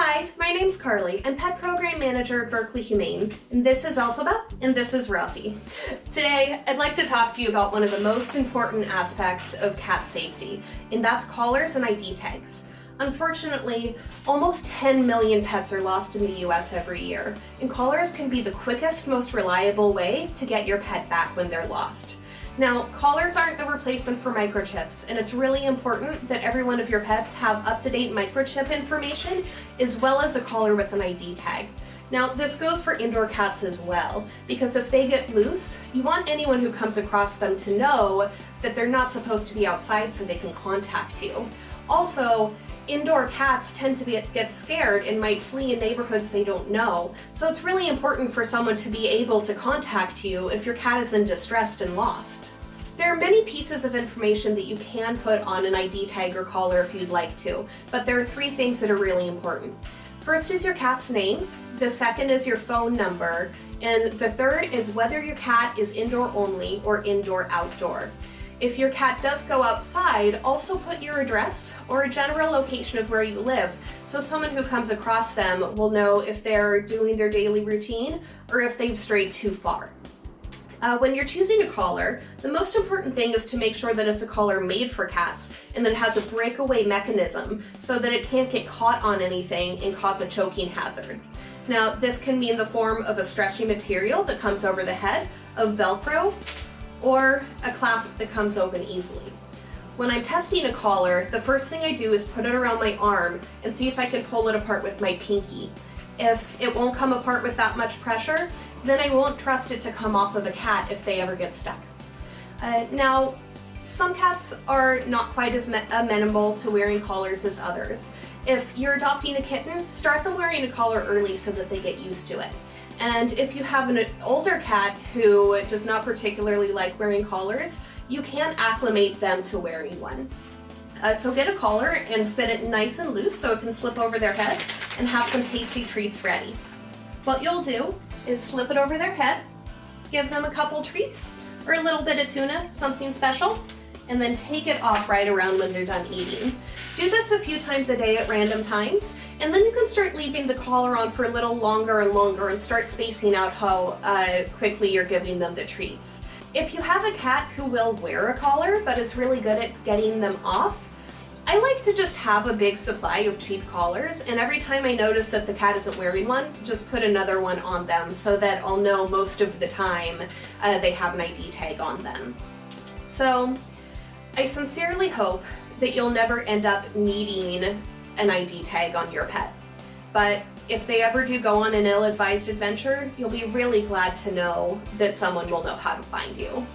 Hi, my name's Carly. I'm Pet Program Manager at Berkeley Humane, and this is Elphaba, and this is Rosie. Today, I'd like to talk to you about one of the most important aspects of cat safety, and that's collars and ID tags. Unfortunately, almost 10 million pets are lost in the US every year, and collars can be the quickest, most reliable way to get your pet back when they're lost. Now, collars aren't a replacement for microchips, and it's really important that every one of your pets have up-to-date microchip information, as well as a collar with an ID tag. Now, this goes for indoor cats as well, because if they get loose, you want anyone who comes across them to know that they're not supposed to be outside so they can contact you. Also, indoor cats tend to be, get scared and might flee in neighborhoods they don't know, so it's really important for someone to be able to contact you if your cat is in distress and lost. There are many pieces of information that you can put on an ID tag or collar if you'd like to, but there are three things that are really important. First is your cat's name, the second is your phone number, and the third is whether your cat is indoor only or indoor outdoor. If your cat does go outside, also put your address or a general location of where you live so someone who comes across them will know if they're doing their daily routine or if they've strayed too far. Uh, when you're choosing a collar, the most important thing is to make sure that it's a collar made for cats and that it has a breakaway mechanism so that it can't get caught on anything and cause a choking hazard. Now, this can be in the form of a stretchy material that comes over the head, of Velcro, or a clasp that comes open easily. When I'm testing a collar, the first thing I do is put it around my arm and see if I can pull it apart with my pinky. If it won't come apart with that much pressure, then I won't trust it to come off of a cat if they ever get stuck. Uh, now, some cats are not quite as amenable to wearing collars as others. If you're adopting a kitten, start them wearing a collar early so that they get used to it. And if you have an older cat who does not particularly like wearing collars, you can acclimate them to wearing one. Uh, so get a collar and fit it nice and loose so it can slip over their head and have some tasty treats ready. What you'll do is slip it over their head, give them a couple treats or a little bit of tuna, something special, and then take it off right around when they're done eating. Do this a few times a day at random times and then you can start leaving the collar on for a little longer and longer and start spacing out how uh, quickly you're giving them the treats. If you have a cat who will wear a collar but is really good at getting them off, I like to just have a big supply of cheap collars and every time I notice that the cat isn't wearing one, just put another one on them so that I'll know most of the time uh, they have an ID tag on them. So I sincerely hope that you'll never end up needing an ID tag on your pet. But if they ever do go on an ill-advised adventure, you'll be really glad to know that someone will know how to find you.